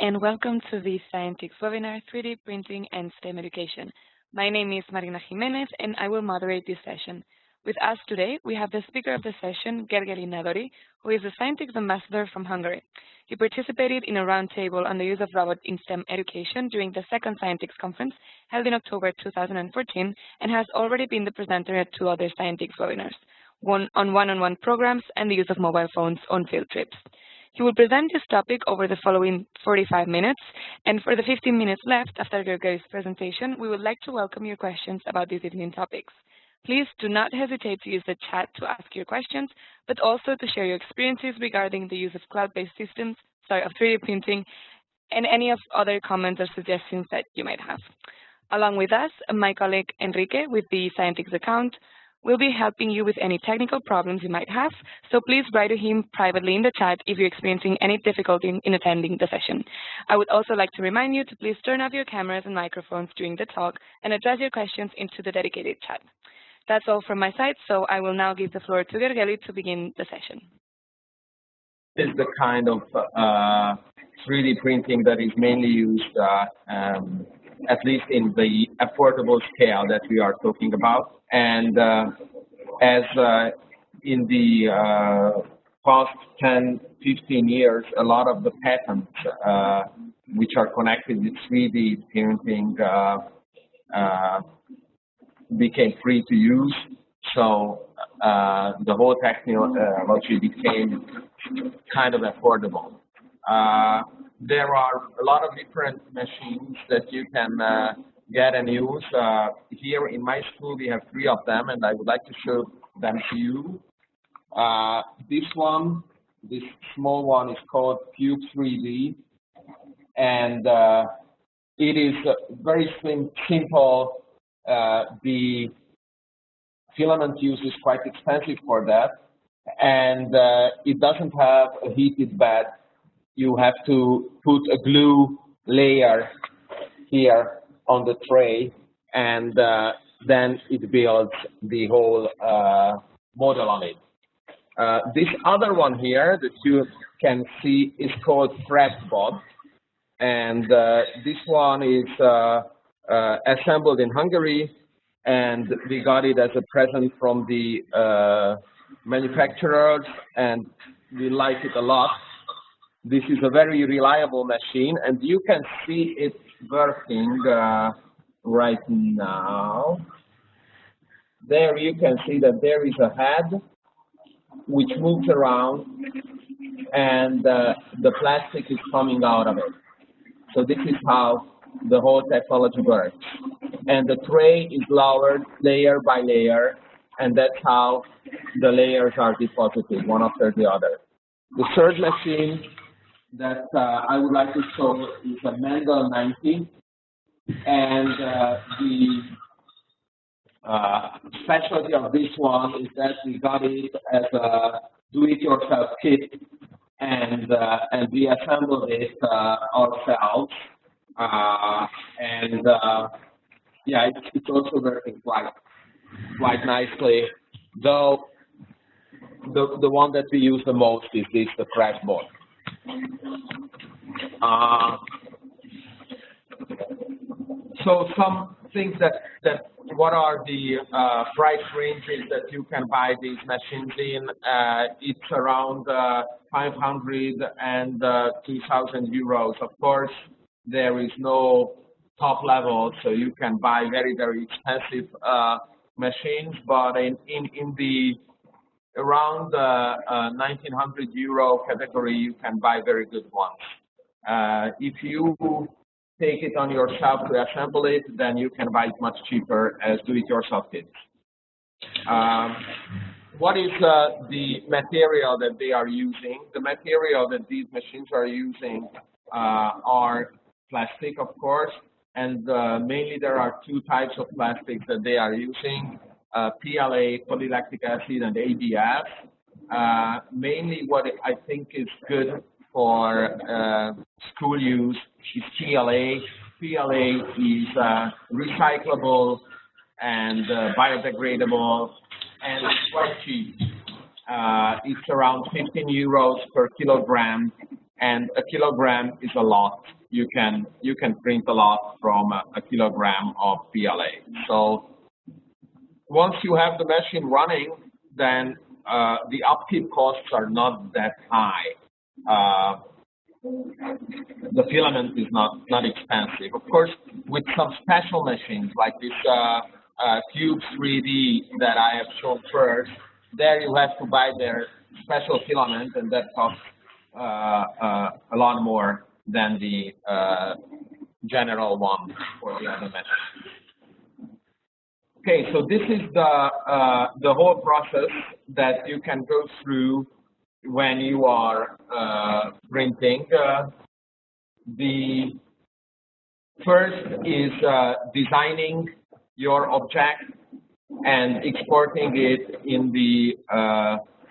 and welcome to the Scientix webinar, 3D Printing and STEM Education. My name is Marina Jimenez, and I will moderate this session. With us today, we have the speaker of the session, Gergely Nadori, who is a Scientix ambassador from Hungary. He participated in a roundtable on the use of robots in STEM education during the second Scientix conference held in October 2014 and has already been the presenter at two other Scientix webinars, one on one-on-one -on -one programs and the use of mobile phones on field trips. He will present this topic over the following 45 minutes, and for the 15 minutes left after Gergely's presentation, we would like to welcome your questions about these evening topics. Please do not hesitate to use the chat to ask your questions, but also to share your experiences regarding the use of cloud-based systems, sorry, of 3D printing, and any of other comments or suggestions that you might have. Along with us, my colleague Enrique with the Scientix account will be helping you with any technical problems you might have, so please write to him privately in the chat if you're experiencing any difficulty in, in attending the session. I would also like to remind you to please turn off your cameras and microphones during the talk and address your questions into the dedicated chat. That's all from my side, so I will now give the floor to Gergely to begin the session. This is the kind of uh, 3D printing that is mainly used, uh, um, at least in the affordable scale that we are talking about. And uh, as uh, in the uh, past 10, 15 years, a lot of the patents which are connected with 3D printing became free to use. So uh, the whole technology became kind of affordable. There are a lot of different machines that you can uh, get and use. Uh, here in my school, we have three of them, and I would like to show them to you. Uh, this one, this small one is called Cube 3D, and uh, it is very sim simple. Uh, the filament use is quite expensive for that, and uh, it doesn't have a heated bed. You have to put a glue layer here on the tray, and uh, then it builds the whole uh, model on it. Uh, this other one here that you can see is called CraftBot, and uh, this one is uh, uh, assembled in Hungary, and we got it as a present from the manufacturers, and we like it a lot. This is a very reliable machine, and you can see it working uh, right now. There you can see that there is a head which moves around and uh, the plastic is coming out of it. So this is how the whole technology works. And the tray is lowered layer by layer and that's how the layers are deposited one after the other. The third machine that uh, I would like to show is a Mendel 90. And uh, the uh, specialty of this one is that we got it as a do-it-yourself kit, and uh, and we assembled it uh, ourselves. Uh, and yeah, it's, it's also working quite quite nicely. Though the the one that we use the most is this the CraftBot. Uh, so some things that, that what are the uh, price ranges that you can buy these machines in? Uh, it's around uh, 500 and uh, 2,000 euros. Of course, there is no top level, so you can buy very, very expensive uh, machines, but in, in, in the around the uh, 1900 euro category, you can buy very good ones. Uh, if you take it on yourself to assemble it, then you can buy it much cheaper as do-it-yourself kits. Um, what is uh, the material that they are using? The material that these machines are using uh, are plastic, of course, and uh, mainly there are two types of plastics that they are using uh, PLA, polylactic acid, and ABS. Uh, mainly what I think is good for uh, school use is PLA. PLA is recyclable and biodegradable and it's quite cheap. Uh, it's around 15 euros per kilogram and a kilogram is a lot. You can you can print a lot from a, a kilogram of PLA. So once you have the machine running, then uh, the upkeep costs are not that high. Uh, the filament is not not expensive. Of course, with some special machines like this uh, uh Cube 3D that I have shown first, there you have to buy their special filament, and that costs uh, uh, a lot more than the general one for the other. Okay, so this is the the whole process that you can go through when you are uh, printing. Uh, the first is uh, designing your object and exporting it in the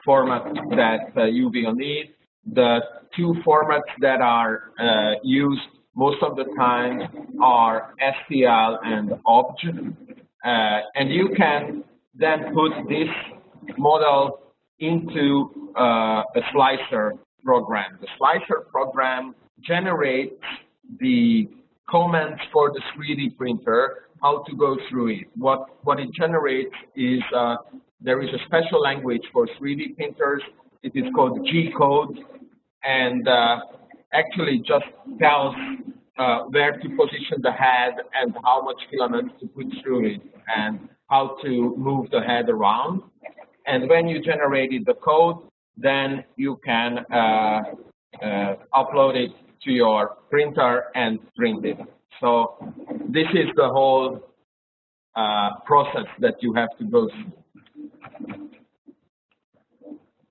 format that you will need. The two formats that are uh, used most of the time are STL and OBJ. Uh, and you can then put this model into uh, a slicer program. The slicer program generates the comments for the 3D printer, how to go through it. What, what it generates is uh, there is a special language for 3D printers. It is called G-code, and uh, actually just tells uh, where to position the head and how much filament to put through it and how to move the head around. And when you generated the code, then you can uh, uh, upload it to your printer and print it. So this is the whole uh, process that you have to go through.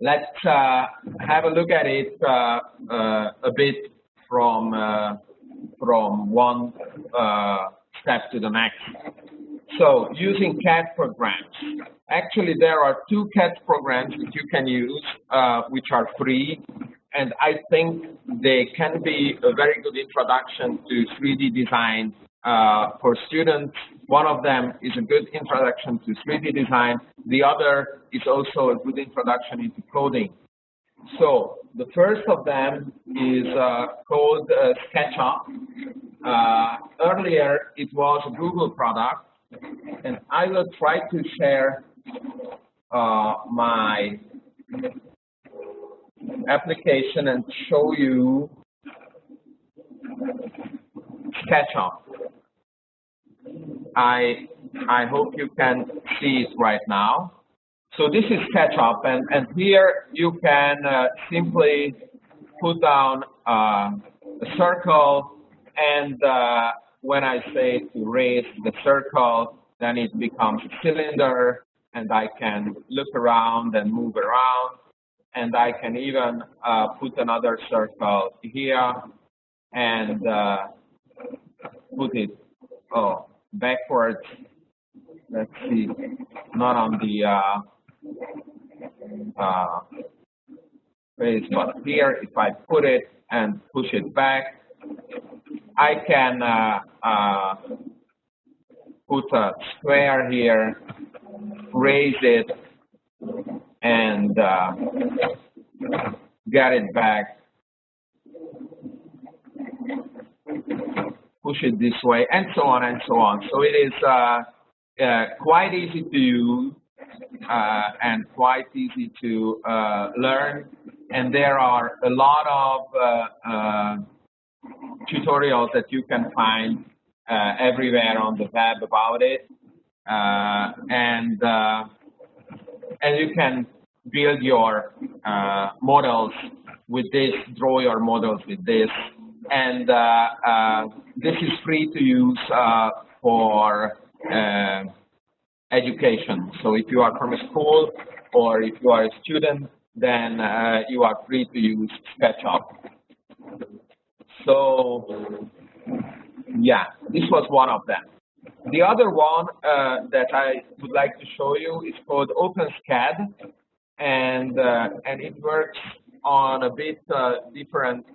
Let's uh, have a look at it uh, uh, a bit from from one step to the next. So using CAD programs. Actually, there are two CAD programs that you can use, uh, which are free, and I think they can be a very good introduction to 3D design uh, for students. One of them is a good introduction to 3D design. The other is also a good introduction into coding. So the first of them is uh, called uh, SketchUp. Uh, earlier, it was a Google product, and I will try to share uh, my application and show you SketchUp. I I hope you can see it right now. So this is SketchUp, and, and here you can uh, simply put down uh, a circle, and uh, when I say to raise the circle, then it becomes a cylinder, and I can look around and move around, and I can even uh, put another circle here and uh, put it, oh, backwards. Let's see, not on the uh, base, but here, if I put it and push it back, I can uh, uh, put a square here, raise it, and uh, get it back push it this way, and so on and so on. So it is uh, uh, quite easy to use uh, and quite easy to uh, learn. And there are a lot of uh, uh, tutorials that you can find everywhere on the web about it. and and you can build your models with this, draw your models with this, and uh, uh, this is free to use uh, for education. So if you are from a school or if you are a student, then you are free to use SketchUp. So yeah, this was one of them. The other one uh, that I would like to show you is called OpenSCAD, and uh, and it works on a bit uh, different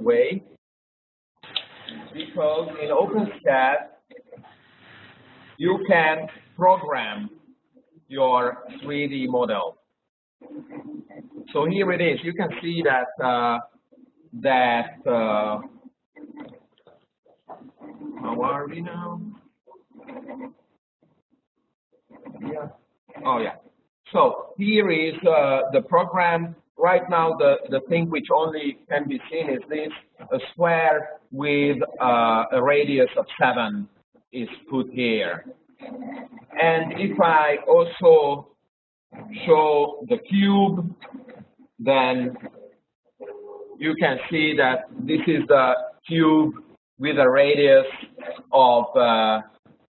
way because in OpenSCAD, you can program your 3D model. So here it is. You can see that uh, that, uh, how are we now? Yeah. Oh, yeah. So here is uh, the program. Right now, the, the thing which only can be seen is this, a square with uh, a radius of 7 is put here. And if I also show the cube, then you can see that this is the cube with a radius of, uh,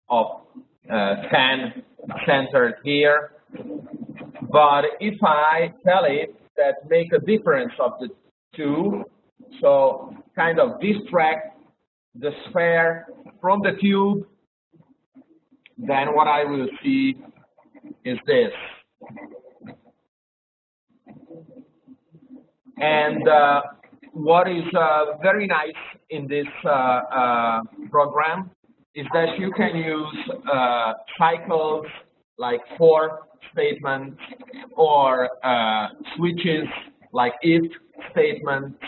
of uh, 10 centered here. But if I tell it that make a difference of the two, so kind of distract the sphere from the cube, then what I will see is this. And uh, what is uh, very nice in this uh, uh program is that you can use uh, cycles like for statements or uh, switches like if statements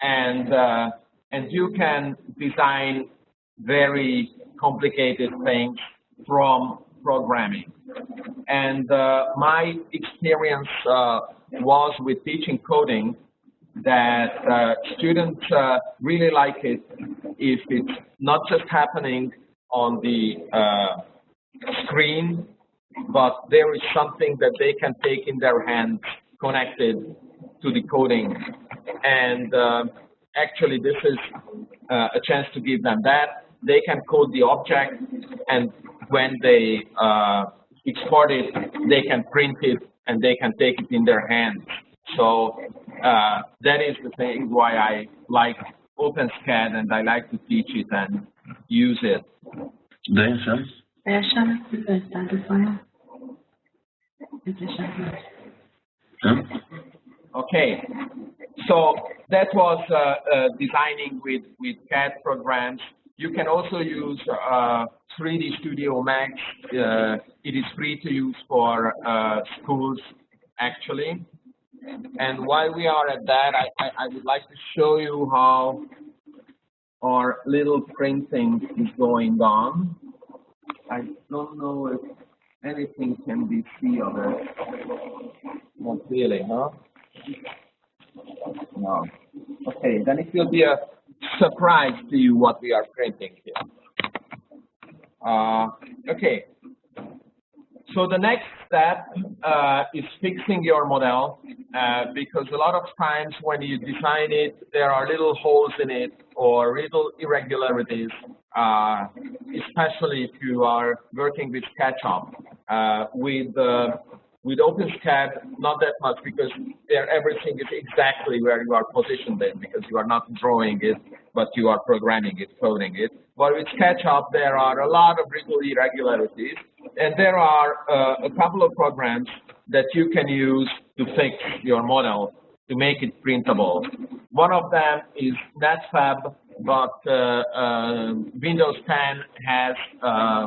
and and you can design very complicated things from programming. And uh, my experience uh, was with teaching coding that uh, students uh, really like it if it's not just happening on the uh, screen, but there is something that they can take in their hands connected to the coding. And uh, actually, this is a chance to give them that. They can code the object, and when they uh, export it, they can print it and they can take it in their hands. So uh, that is the thing why I like OpenSCAD and I like to teach it and use it. Okay, so that was uh, uh, designing with, with CAD programs. You can also use uh, 3D Studio Max. Uh, it is free to use for uh, schools, actually. And while we are at that, I, I, I, would like to show you how our little printing is going on. I don't know if anything can be seen of it. Not really, huh? No. Okay, then it will be a surprise to you what we are printing here. Uh, okay, so the next step uh, is fixing your model uh, because a lot of times when you design it, there are little holes in it or little irregularities, uh, especially if you are working with SketchUp. Uh, with uh, with OpenSCAD, not that much because there everything is exactly where you are positioned in because you are not drawing it, but you are programming it, coding it. But with SketchUp, there are a lot of little irregularities, and there are uh, a couple of programs that you can use to fix your model to make it printable. One of them is Netfabb, but uh, uh, Windows 10 has uh,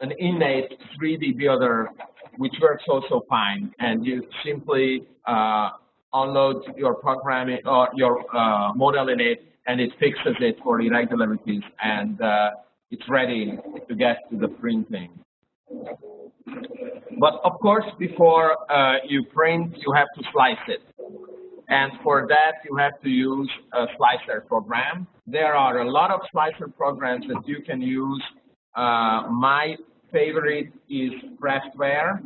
an innate 3D builder which works also fine. And you simply uh, unload your programming or your uh, model in it, and it fixes it for irregularities, and uh, it's ready to get to the printing. But of course, before uh, you print, you have to slice it. And for that, you have to use a slicer program. There are a lot of slicer programs that you can use. Uh, my favorite is Craftware.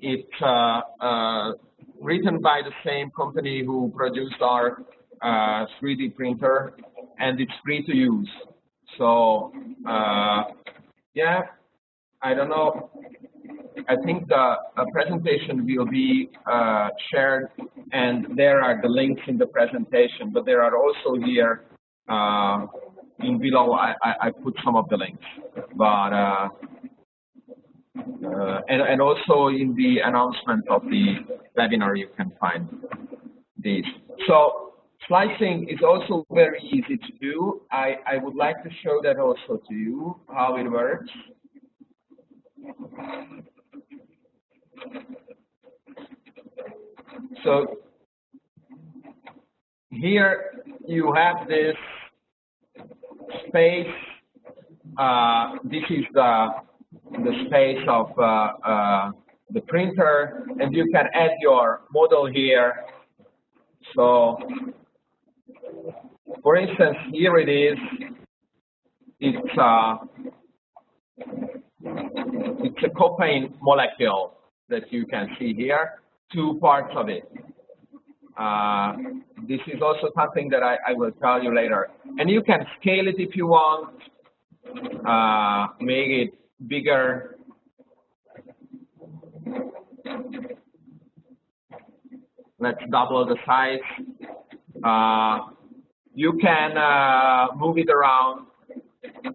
It's uh, uh, written by the same company who produced our uh, 3D printer, and it's free to use. So, uh, yeah, I don't know. I think the presentation will be uh, shared, and there are the links in the presentation, but there are also here uh, in below, I, I, put some of the links. But uh, and, and also in the announcement of the webinar, you can find these. So slicing is also very easy to do. I, I would like to show that also to you, how it works. So here you have this space. Uh, this is the the space of uh, uh, the printer, and you can add your model here. So, for instance, here it is. It's a, it's a copain molecule that you can see here. Two parts of it. Uh, this is also something that I, I, will tell you later. And you can scale it if you want, uh, make it bigger. Let's double the size. Uh, you can uh, move it around,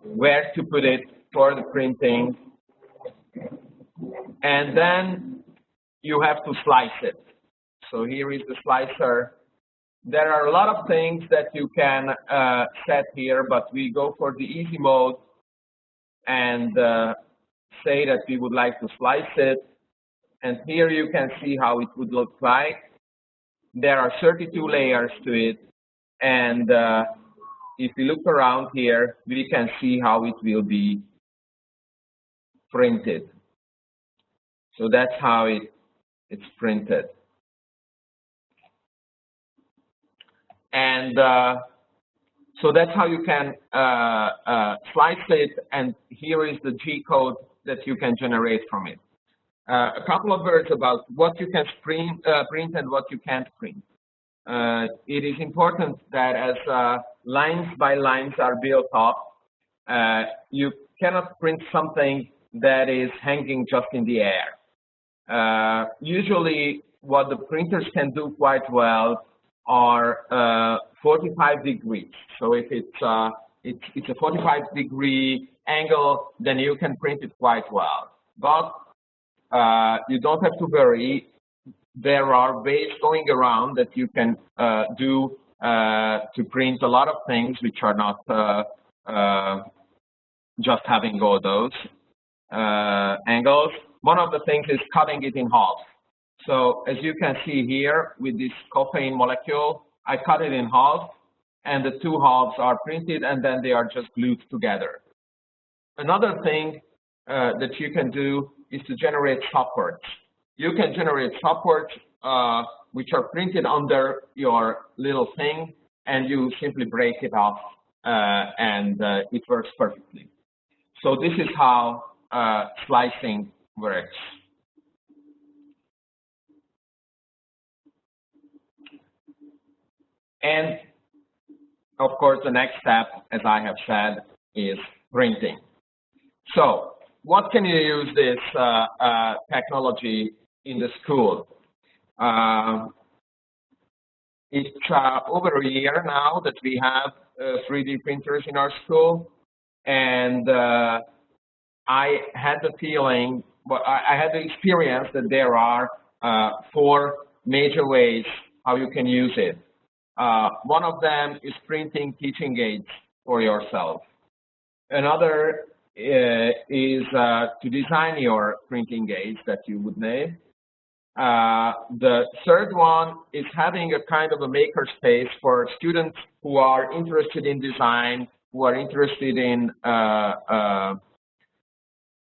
where to put it for the printing. And then you have to slice it. So here is the slicer. There are a lot of things that you can uh, set here, but we go for the easy mode and uh, say that we would like to slice it. And here you can see how it would look like. There are 32 layers to it. And uh, if we look around here, we can see how it will be printed. So that's how it, it's printed. And uh, so that's how you can uh, uh, slice it, and here is the G code that you can generate from it. Uh, a couple of words about what you can print, uh, print and what you can't print. Uh, it is important that as lines by lines are built up, you cannot print something that is hanging just in the air. usually, what the printers can do quite well are uh, 45 degrees. So if it's, uh, it's, it's a 45 degree angle, then you can print it quite well. But uh, you don't have to worry. There are ways going around that you can uh, do uh, to print a lot of things which are not uh, just having all those angles. One of the things is cutting it in half. So as you can see here with this copain molecule, I cut it in half and the two halves are printed and then they are just glued together. Another thing uh, that you can do is to generate supports. You can generate supports uh, which are printed under your little thing and you simply break it off uh, and uh, it works perfectly. So this is how uh, slicing works. And of course, the next step, as I have said, is printing. So what can you use this uh, uh, technology in the school? Uh, it's uh, over a year now that we have 3D uh, printers in our school, and uh, I had the feeling, but I, I, had the experience that there are four major ways how you can use it. Uh, one of them is printing teaching aids for yourself. Another uh, is uh, to design your printing aids that you would need. Uh, the third one is having a kind of a maker space for students who are interested in design, who are interested in uh, uh,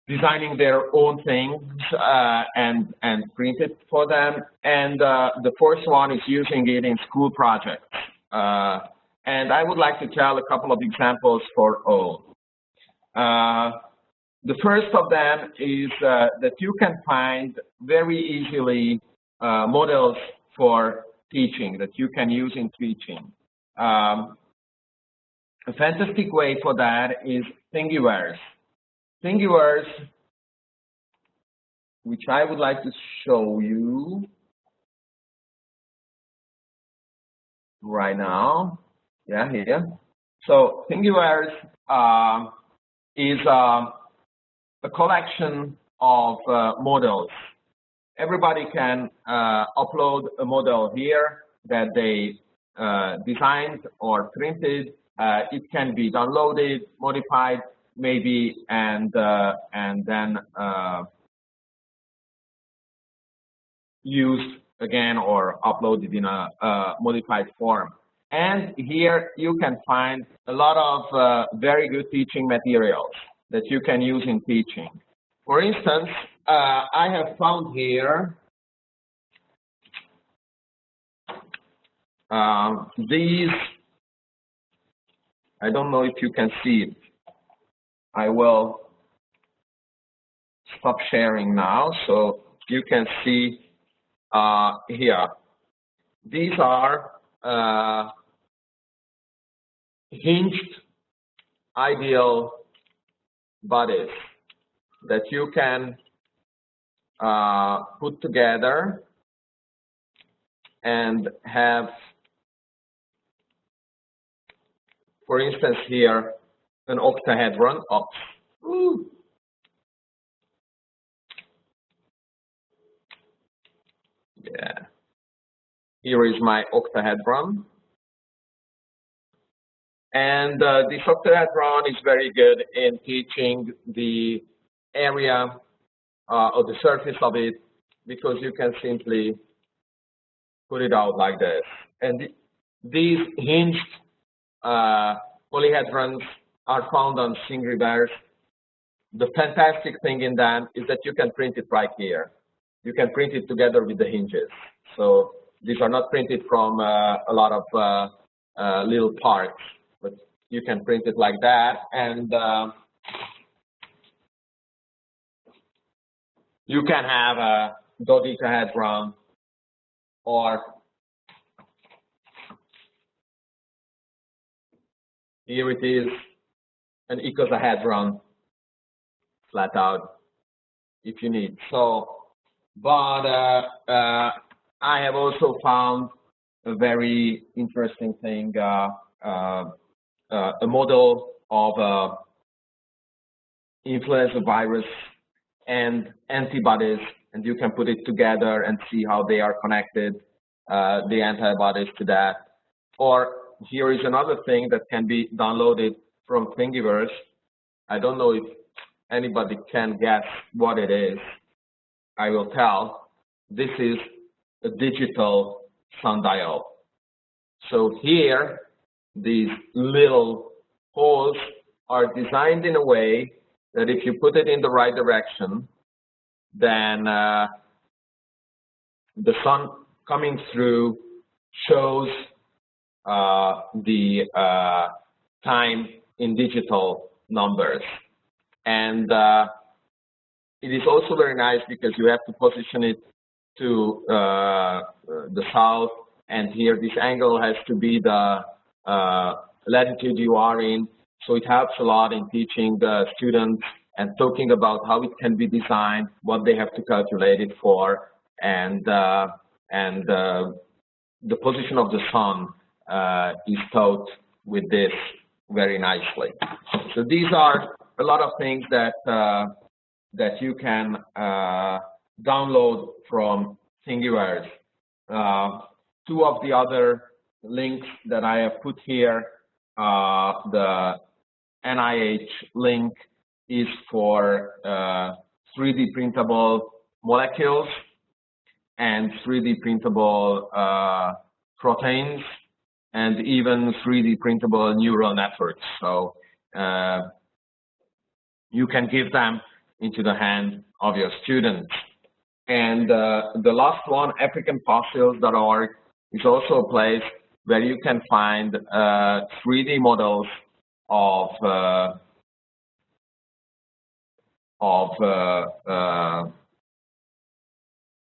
designing their own things uh, and and print it for them. And uh, the fourth one is using it in school projects. Uh, and I would like to tell a couple of examples for all. Uh, the first of them is uh, that you can find very easily uh, models for teaching that you can use in teaching. Um, a fantastic way for that is Thingiverse. Thingiverse, which I would like to show you right now. Yeah, here. So Thingiverse uh, is uh, a collection of uh, models. Everybody can uh, upload a model here that they uh, designed or printed. Uh, it can be downloaded, modified, maybe and uh, and then uh, used again or uploaded in a, a, modified form. And here you can find a lot of uh, very good teaching materials that you can use in teaching. For instance, uh, I have found here uh, these, I don't know if you can see it. I will stop sharing now so you can see uh, here. These are uh, hinged ideal bodies that you can uh, put together and have, for instance, here an octahedron. Ooh. Yeah. Here is my octahedron. And uh, the octahedron is very good in teaching the area uh, or the surface of it because you can simply put it out like this. And th these hinged uh, polyhedrons are found on Thingiverse. The fantastic thing in them is that you can print it right here. You can print it together with the hinges. So these are not printed from uh, a lot of uh, uh, little parts, but you can print it like that. And uh, you can have a dodecahedron or here it is an icosahedron flat out if you need. So, but uh, uh, I have also found a very interesting thing, uh, uh, uh a model of uh, influenza virus and antibodies, and you can put it together and see how they are connected, the antibodies to that. Or here is another thing that can be downloaded from Thingiverse. I don't know if anybody can guess what it is. I will tell. This is a digital sundial. So here, these little holes are designed in a way that if you put it in the right direction, then uh, the sun coming through shows uh, the uh, time in digital numbers. And uh, it is also very nice because you have to position it to uh, the south. And here this angle has to be the uh, latitude you are in. So it helps a lot in teaching the students and talking about how it can be designed, what they have to calculate it for, and uh, and uh, the position of the sun uh, is taught with this very nicely. So these are a lot of things that uh, that you can uh, download from Thingiverse. Uh, two of the other links that I have put here, the NIH link is for uh, 3D printable molecules and 3D printable uh, proteins and even 3D printable neural networks. So uh, you can give them into the hand of your students. And uh, the last one, AfricanFossils.org, is also a place where you can find 3D uh, models of uh, of uh, uh,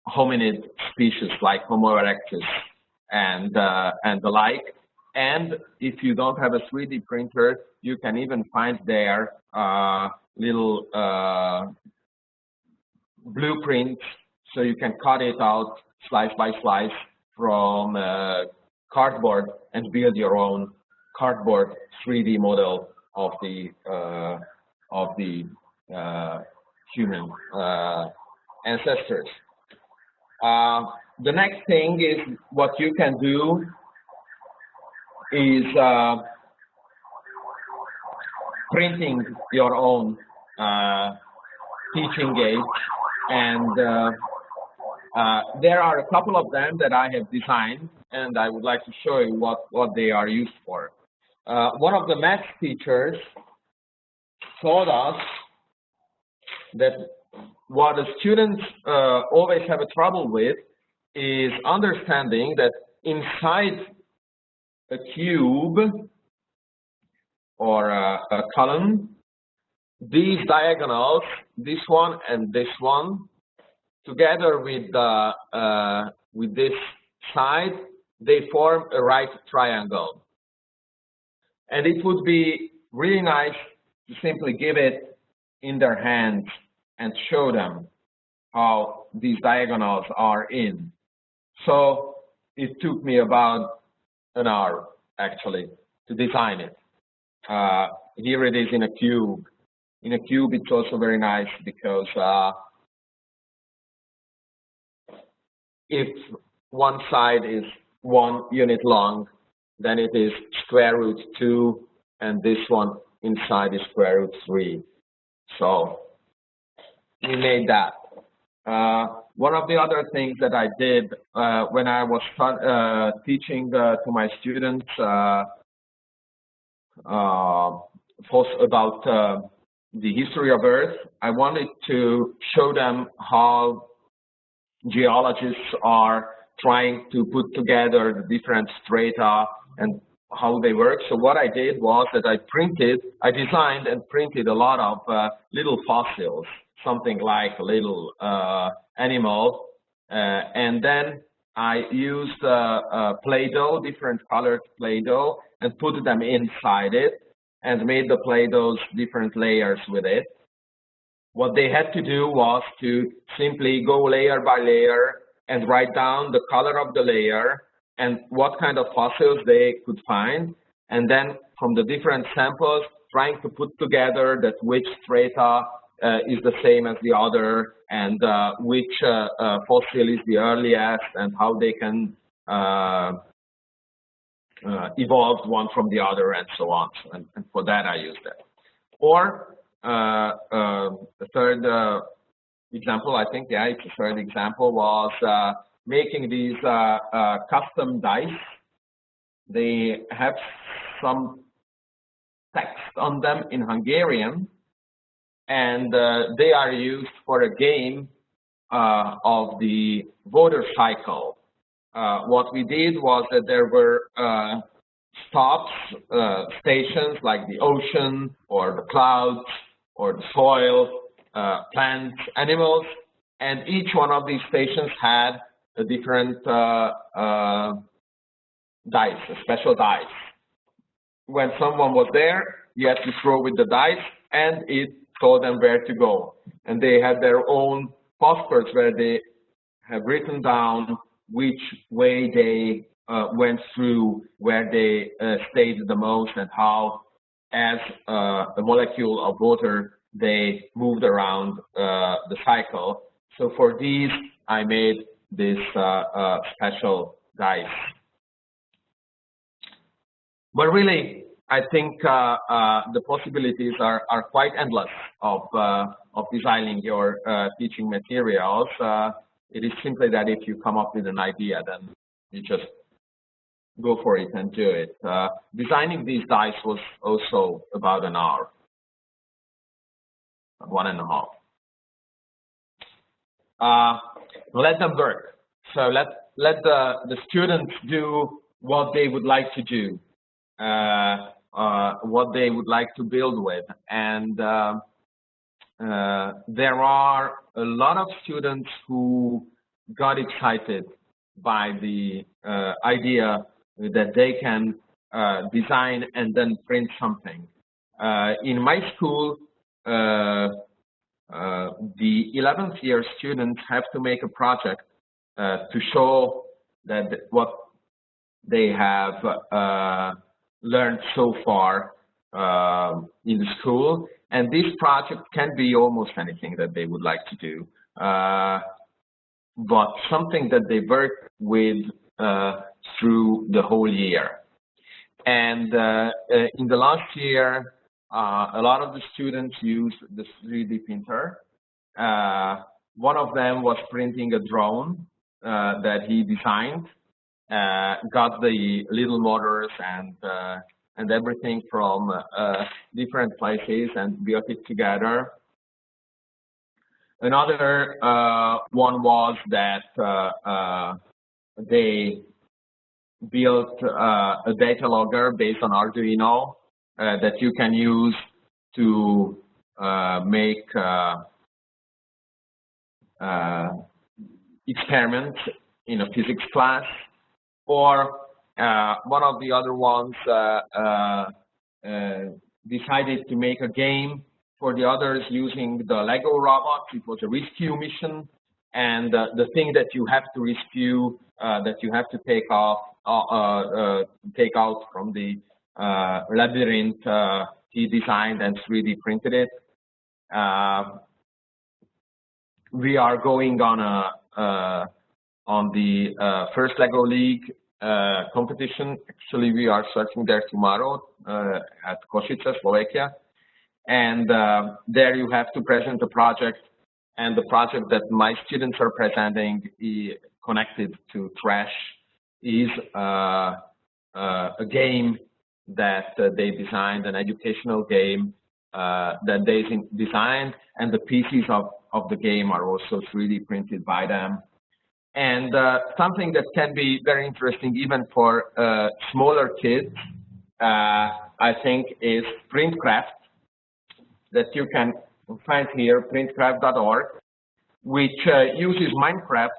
hominid species like Homo erectus and and the like. And if you don't have a 3D printer, you can even find there little blueprints so you can cut it out slice by slice from uh, cardboard and build your own cardboard 3D model of the uh, of the uh, human uh, ancestors. Uh, the next thing is what you can do is uh, printing your own uh, teaching aid and Uh, there are a couple of them that I have designed, and I would like to show you what, what they are used for. Uh, one of the math teachers taught us that what the students uh, always have a trouble with is understanding that inside a cube or a, a column, these diagonals, this one and this one, together with the uh, with this side, they form a right triangle. And it would be really nice to simply give it in their hands and show them how these diagonals are in. So it took me about an hour actually to design it. Uh, here it is in a cube. In a cube, it's also very nice because uh, if one side is one unit long, then it is square root 2, and this one inside is square root 3. So we made that. Uh, one of the other things that I did uh, when I was uh, teaching uh, to my students uh, uh, about the history of Earth, I wanted to show them how geologists are trying to put together the different strata and how they work. So what I did was that I printed, I designed and printed a lot of uh, little fossils, something like little uh, animal, uh, and then I used uh, Play-Doh, different colored Play-Doh, and put them inside it, and made the Play-Dohs different layers with it. What they had to do was to simply go layer by layer and write down the color of the layer and what kind of fossils they could find. And then from the different samples, trying to put together that which strata is the same as the other and uh, which uh, uh fossil is the earliest and how they can uh, uh, evolve one from the other and so on. And, and for that, I use that. Or uh, uh, the third uh, example, I think, yeah, it's the third example, was making these custom dice. They have some text on them in Hungarian, and they are used for a game of the water cycle. Uh, what we did was that there were uh, stops, uh, stations like the ocean or the clouds or the soil, uh, plants, animals, and each one of these stations had a different uh, uh, dice, a special dice. When someone was there, you had to throw with the dice, and it told them where to go. And they had their own passports where they have written down which way they uh, went through, where they uh, stayed the most, and how as uh, a molecule of water, they moved around uh, the cycle. So for these, I made this uh, uh, special dice. But really, I think uh, uh, the possibilities are, are quite endless of, uh, of designing your teaching materials. it is simply that if you come up with an idea, then you just go for it and do it. Uh, designing these dice was also about an hour, one and a half. Uh, let them work. So let let the the students do what they would like to do, uh, uh what they would like to build with, and uh, uh, there are a lot of students who got excited by the idea that they can uh, design and then print something. Uh, in my school, uh, uh the 11th year students have to make a project uh, to show that what they have uh, learned so far in the school. And this project can be almost anything that they would like to do. but something that they work with through the whole year. And uh, uh, in the last year, uh, a lot of the students used the 3D printer. one of them was printing a drone uh, that he designed, uh, got the little motors and uh, and everything from uh, different places and built it together. Another uh, one was that uh, they built a data logger based on Arduino that you can use to make experiments in a physics class, or uh, one of the other ones uh, uh, uh, decided to make a game for the others using the Lego robots. It was a rescue mission, and the thing that you have to rescue, that you have to take off, take out from the labyrinth, he designed and 3D printed it. we are going on a uh, on the uh, first LEGO League uh, competition. Actually, we are searching there tomorrow at Košice, Slovakia. And there you have to present a project and the project that my students are presenting connected to Trash is uh, uh, a game that uh, they designed, an educational game that they designed, and the pieces of of the game are also 3D printed by them. And uh, something that can be very interesting even for uh, smaller kids, uh, I think, is Printcraft that you can find here, printcraft.org, which uh, uses Minecraft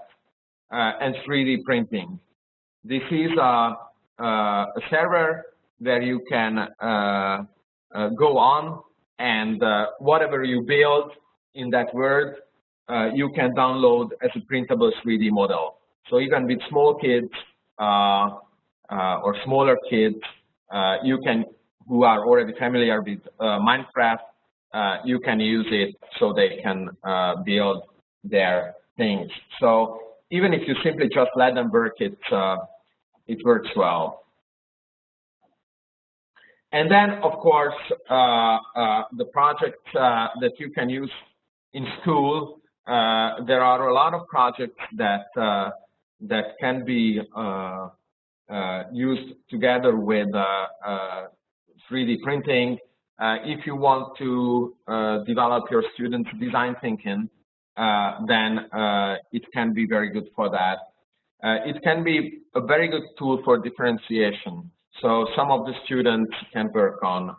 uh, and 3D printing. This is a, a server where you can uh, go on and whatever you build in that word, uh, you can download as a printable 3D model. So even with small kids uh, uh, or smaller kids, uh, you can, who are already familiar with uh, Minecraft, uh, you can use it so they can build their things. So even if you simply just let them work, it, it works well. And then, of course, the project that you can use in school, uh, there are a lot of projects that uh, that can be uh, uh used together with 3D uh, uh, printing. if you want to develop your students' design thinking, then it can be very good for that. it can be a very good tool for differentiation. So some of the students can work on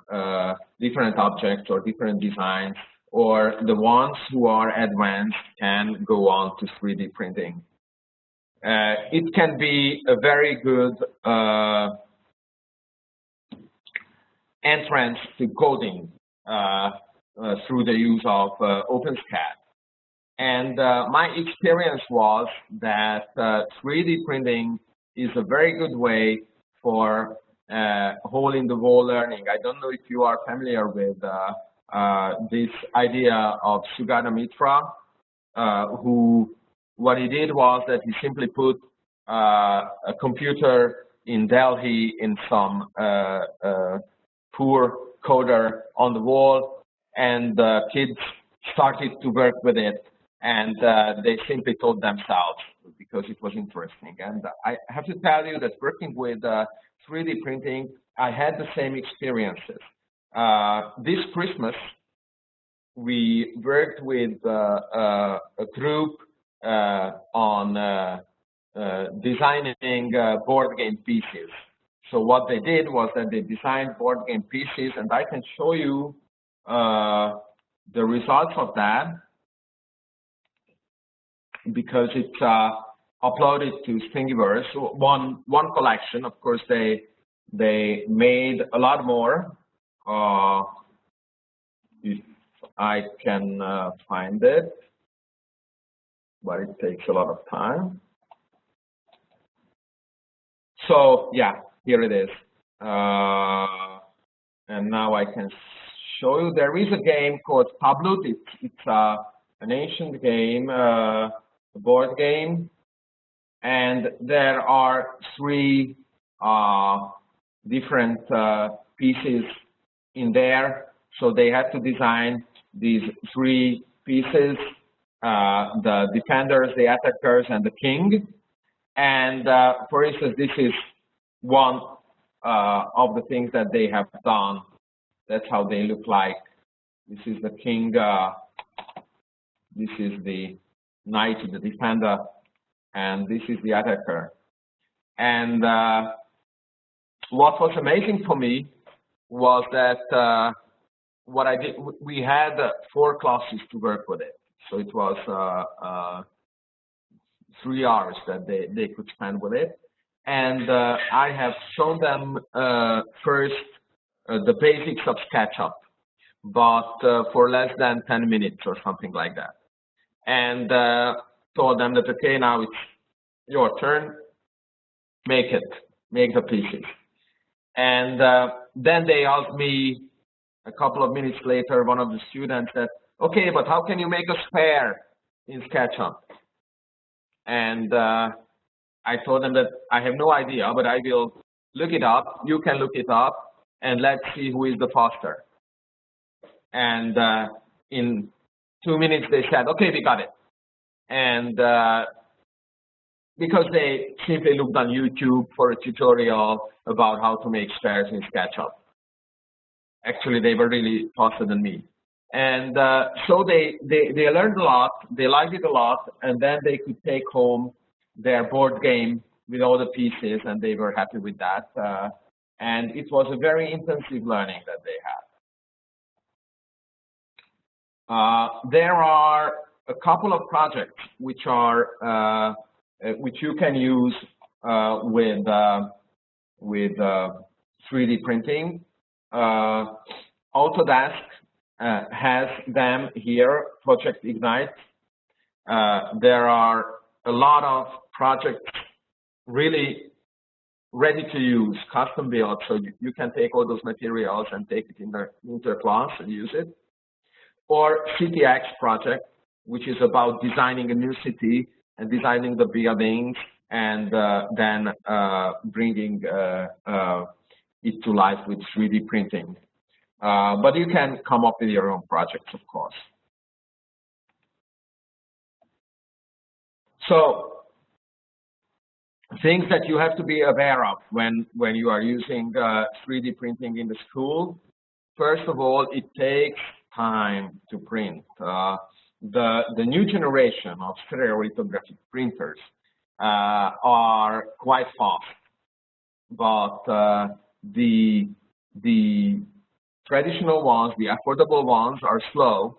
different objects or different designs or the ones who are advanced can go on to 3D printing. Uh, it can be a very good uh, entrance to coding uh, uh through the use of uh, OpenSCAD. And uh, my experience was that 3D printing is a very good way for hole-in-the-wall learning. I don't know if you are familiar with uh, this idea of Sugata Mitra, uh, who what he did was that he simply put uh, a computer in Delhi in some poor coder on the wall, and the kids started to work with it, and uh, they simply taught themselves because it was interesting. And I have to tell you that working with uh, 3D printing, I had the same experiences. Uh, this Christmas, we worked with uh, uh, a group on designing board game pieces. So what they did was that they designed board game pieces, and I can show you the results of that because it's uh, uploaded to Thingiverse. One one collection, of course, they they made a lot more. Uh, if I can uh, find it, but it takes a lot of time. So yeah, here it is. Uh, and now I can show you there is a game called Tablut. It's, it's uh, an ancient game, uh, a board game, and there are three uh, different uh, pieces in there. So they had to design these three pieces uh, the defenders, the attackers, and the king. And uh, for instance, this is one uh, of the things that they have done. That's how they look like. This is the king. Uh, this is the knight, the defender, and this is the attacker. And uh, what was amazing for me was that uh, what I did, we had four classes to work with it. So it was uh, uh, three hours that they, they could spend with it. And uh, I have shown them uh, first uh, the basics of SketchUp, but for less than 10 minutes or something like that. And told them that, okay, now it's your turn, make it, make the pieces. And then they asked me a couple of minutes later, one of the students said, okay, but how can you make a sphere in SketchUp? And uh, I told them that I have no idea, but I will look it up. You can look it up, and let's see who is the faster. And uh, in two minutes, they said, okay, we got it. And uh, because they simply looked on YouTube for a tutorial about how to make spheres in SketchUp. Actually, they were really faster than me. And uh, so they, they, they learned a lot, they liked it a lot, and then they could take home their board game with all the pieces, and they were happy with that. Uh, and it was a very intensive learning that they had. Uh, there are a couple of projects which are uh, which you can use uh, with with 3D printing. Autodesk uh, has them here, Project Ignite. Uh, there are a lot of projects really ready to use, custom built, so you, you can take all those materials and take it in the, into a class and use it. Or CityX project, which is about designing a new city designing the buildings and uh, then uh, bringing uh, uh it to life with 3D printing. Uh, but you can come up with your own projects, of course. So things that you have to be aware of when, when you are using uh, 3D printing in the school. First of all, it takes time to print. The, the new generation of stereolithographic printers uh, are quite fast, but uh, the, the traditional ones, the affordable ones are slow.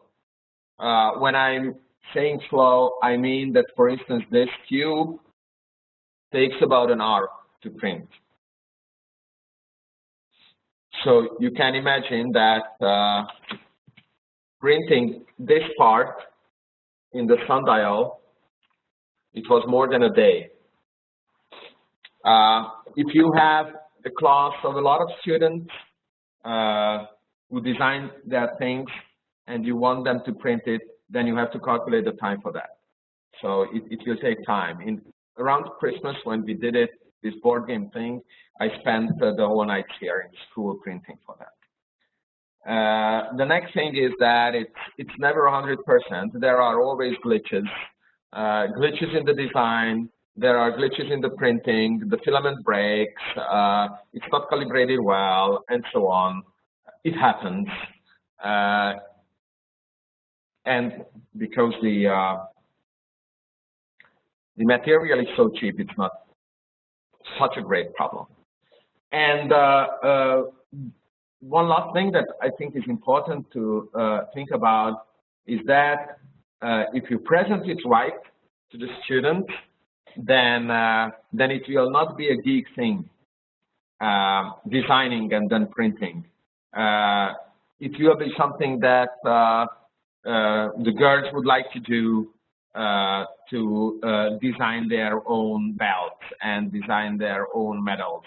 Uh, when I'm saying slow, I mean that, for instance, this cube takes about an hour to print. So you can imagine that uh, printing this part in the sundial, it was more than a day. Uh, if you have a class of a lot of students, uh, who design their things and you want them to print it, then you have to calculate the time for that. So it, it will take time. In around Christmas when we did it, this board game thing, I spent uh, the whole night here in school printing for that. Uh, the next thing is that it's it's never 100%. There are always glitches, uh, glitches in the design. There are glitches in the printing. The filament breaks. Uh, it's not calibrated well, and so on it happens. Uh, and because the uh, the material is so cheap, it's not such a great problem. And one last thing that I think is important to uh, think about is that uh, if you present it right to the student, then then it will not be a geek thing, designing and then printing. Uh, it will be something that uh, uh, the girls would like to do to design their own belts and design their own medals.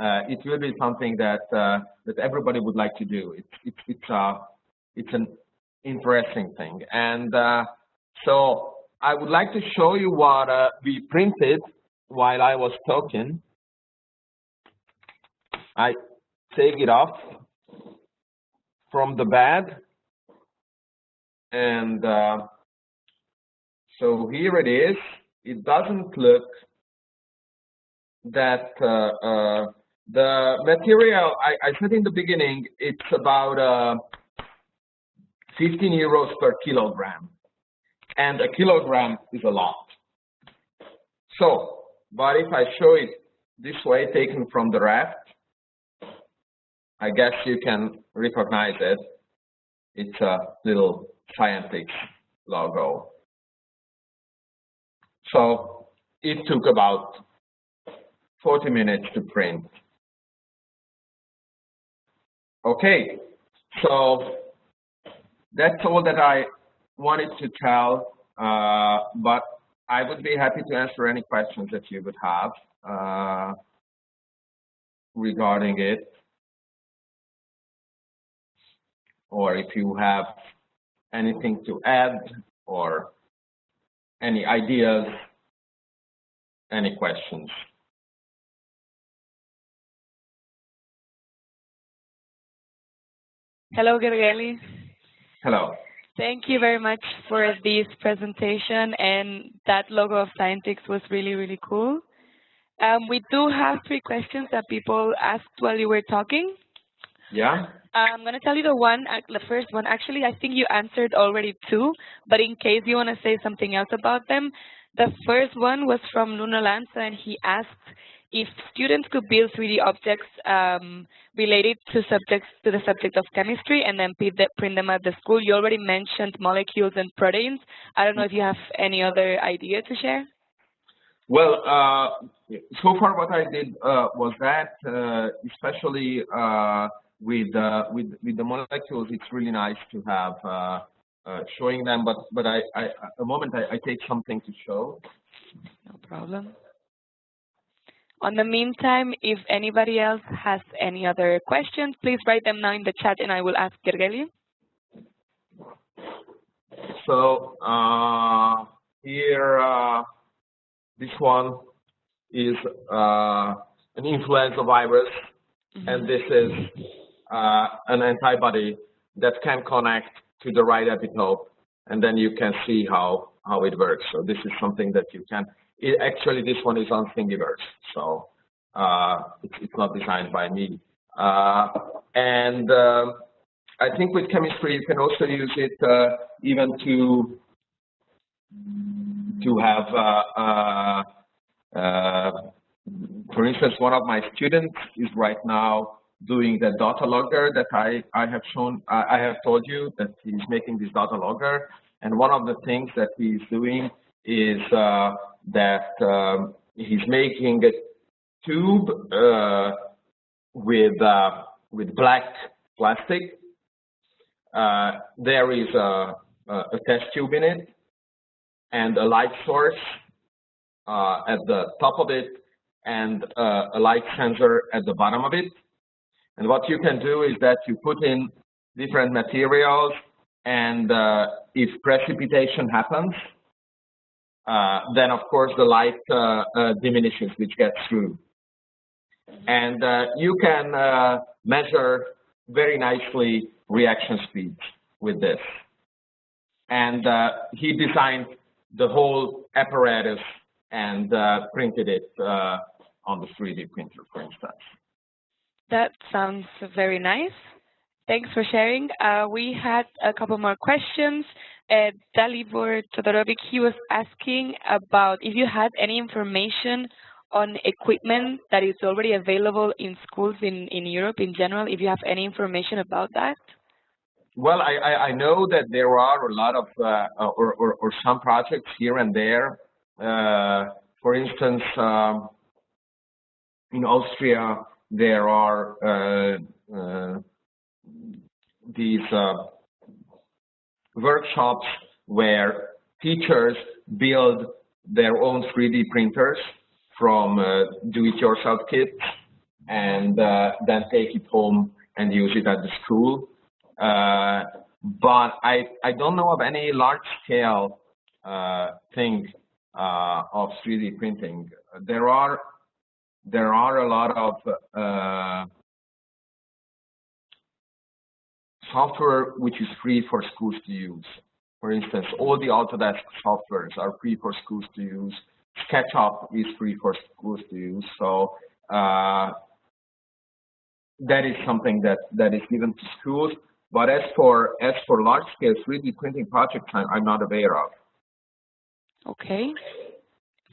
It will be something that that everybody would like to do. It's it's it's uh, it's an interesting thing, and so I would like to show you what uh, we printed while I was talking. I take it off from the bed and uh, So here it is. It doesn't look that uh, uh, the material, I, I, said in the beginning, it's about uh, 15 euros per kilogram. And a kilogram is a lot. So, but if I show it this way, taken from the raft, I guess you can recognize it. It's a little Scientix logo. So it took about 40 minutes to print. Okay, so that's all that I wanted to tell, uh, but I would be happy to answer any questions that you would have uh, regarding it. Or if you have anything to add or any ideas, any questions. Hello, Gergely. Hello. Thank you very much for this presentation and that logo of Scientix was really, really cool. Um, we do have three questions that people asked while you were talking. Yeah. I'm going to tell you the one, the first one. Actually, I think you answered already two, but in case you want to say something else about them, the first one was from Nuno Lanza, and he asked if students could build 3D objects um, related to subjects to the subject of chemistry and then print them at the school. You already mentioned molecules and proteins. I don't know if you have any other idea to share. Well, uh, so far what I did uh, was that, uh, especially uh, with uh, with with the molecules, it's really nice to have uh, showing them. But but I, I a moment I, I take something to show. No problem. On the meantime, if anybody else has any other questions, please write them now in the chat and I will ask Gergely. So uh, here, uh, this one is uh, an influenza virus, mm -hmm. and this is uh, an antibody that can connect to the right epitope, and then you can see how, how it works. So this is something that you can it, actually, this one is on Thingiverse, so uh, it's, it's, not designed by me. Uh, and uh, I think with chemistry, you can also use it uh, even to to have, uh, uh, for instance, one of my students is right now doing the data logger that I, I have shown, I have told you that he's making this data logger. And one of the things that he's doing is that um, he's making a tube uh, with uh, with black plastic. Uh, there is a, a, test tube in it and a light source uh, at the top of it and uh, a light sensor at the bottom of it. And what you can do is that you put in different materials and uh, if precipitation happens, Uh, then of course the light uh, uh, diminishes, which gets through. And uh, you can uh, measure very nicely reaction speeds with this. And he designed the whole apparatus and printed it on the 3D printer, for instance. That sounds very nice. Thanks for sharing. Uh, we had a couple more questions uh, Dalibor Todorovic, he was asking about if you had any information on equipment that is already available in schools in, in Europe in general, if you have any information about that. Well, I, I, I know that there are a lot of, uh, or, or, or, some projects here and there. Uh, for instance, um, in Austria, there are uh, uh, these uh, workshops where teachers build their own 3D printers from uh, do-it-yourself kits and uh, then take it home and use it at the school. Uh, but I, I don't know of any large-scale uh, thing uh, of 3D printing. There are there are a lot of software which is free for schools to use. For instance, all the Autodesk softwares are free for schools to use. SketchUp is free for schools to use. So uh, that is something that, that is given to schools. But as for as for large scale 3D printing projects, I'm, I'm not aware of. Okay.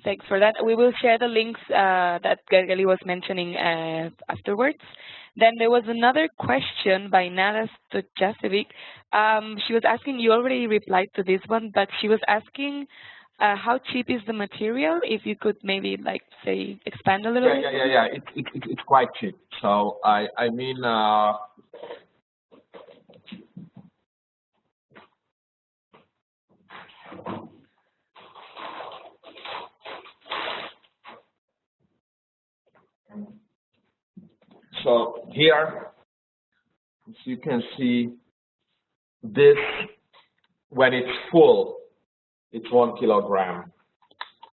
Thanks for that. We will share the links uh, that Gergely was mentioning uh, afterwards. Then there was another question by Nada Stojasevic. Um, she was asking, you already replied to this one, but she was asking uh, how cheap is the material? If you could maybe like say expand a little yeah, bit. Yeah, yeah, yeah. It, it, it, it's quite cheap. So I I mean. Uh, So here, as you can see, this, when it's full, it's one kilogram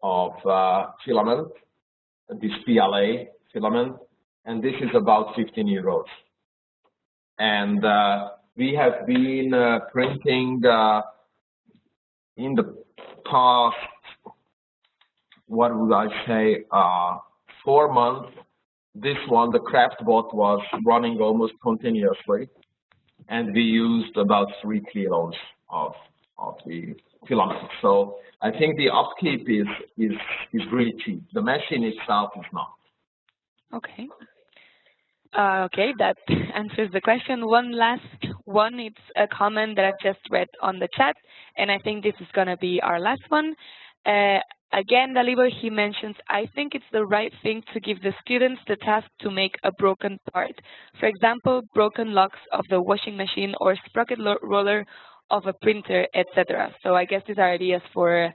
of uh, filament, this PLA filament, and this is about 15 euros. And uh, we have been uh, printing uh, in the past, what would I say, uh, four months this one, the CraftBot, was running almost continuously, and we used about three kilos of of the filament. So I think the upkeep is is is really cheap. The machine itself is not. Okay. Uh, okay, that answers the question. One last one, it's a comment that I've just read on the chat, and I think this is going to be our last one. Uh, Again, Dalibor, he mentions, I think it's the right thing to give the students the task to make a broken part. For example, broken locks of the washing machine or sprocket roller of a printer, etc. So I guess these are ideas for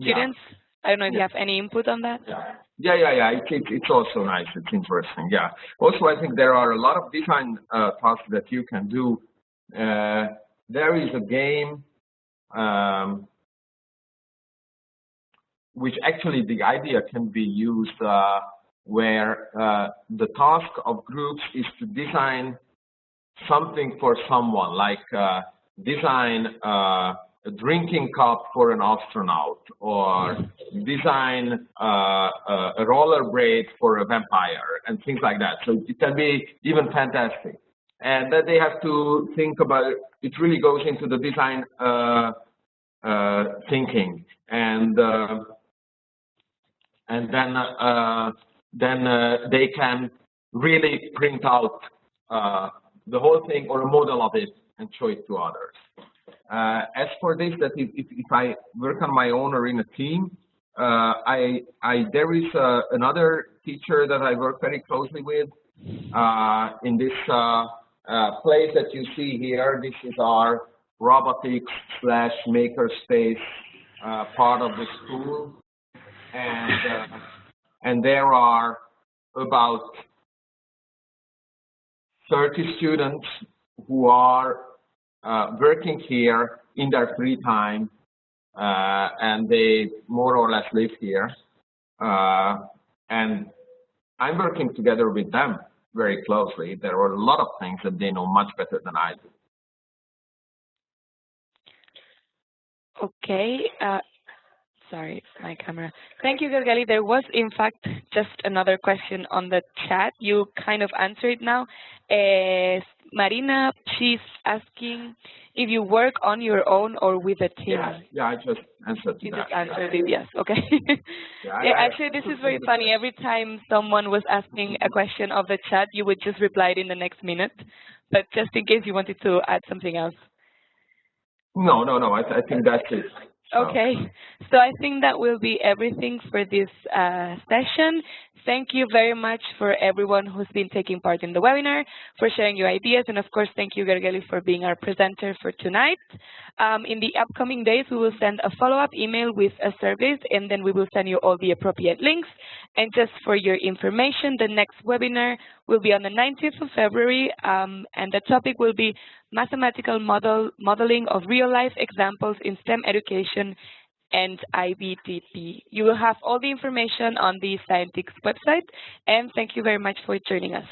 students. Yeah. I don't know if yeah. you have any input on that. Yeah, yeah, yeah. yeah. It, it, it's also nice. It's interesting. Yeah. Also, I think there are a lot of design uh, tasks that you can do. Uh, there is a game um, which actually the idea can be used uh, where uh, the task of groups is to design something for someone, like uh, design uh, a drinking cup for an astronaut, or design uh, a rollerblade for a vampire, and things like that. So it can be even fantastic. And then they have to think about, it really goes into the design uh, thinking. And and then uh, then uh, they can really print out uh, the whole thing or a model of it and show it to others. as for this, that if, if, if, I work on my own or in a team, I, I there is another teacher that I work very closely with in this place that you see here. This is our robotics slash makerspace uh, part of the school and uh, and there are about 30 students who are uh, working here in their free time, uh, and they more or less live here. Uh, and I'm working together with them very closely. There are a lot of things that they know much better than I do. Okay, Sorry, my camera. Thank you, Gergely. There was, in fact, just another question on the chat. You kind of answered it now. Uh, Marina, she's asking if you work on your own or with a team. Yeah, yeah I just answered You that. just answered it, yes. Okay. yeah, yeah, actually, this is very funny. Every time someone was asking a question of the chat, you would just reply it in the next minute. But just in case you wanted to add something else. No, no, no. I, th I think that's it. Okay, so I think that will be everything for this uh, session. Thank you very much for everyone who's been taking part in the webinar, for sharing your ideas, and of course, thank you, Gergely, for being our presenter for tonight. Um, in the upcoming days, we will send a follow-up email with a survey, and then we will send you all the appropriate links. And just for your information, the next webinar will be on the 19th of February, um, and the topic will be mathematical model modeling of real-life examples in STEM education and IBTP. You will have all the information on the Scientix website, and thank you very much for joining us.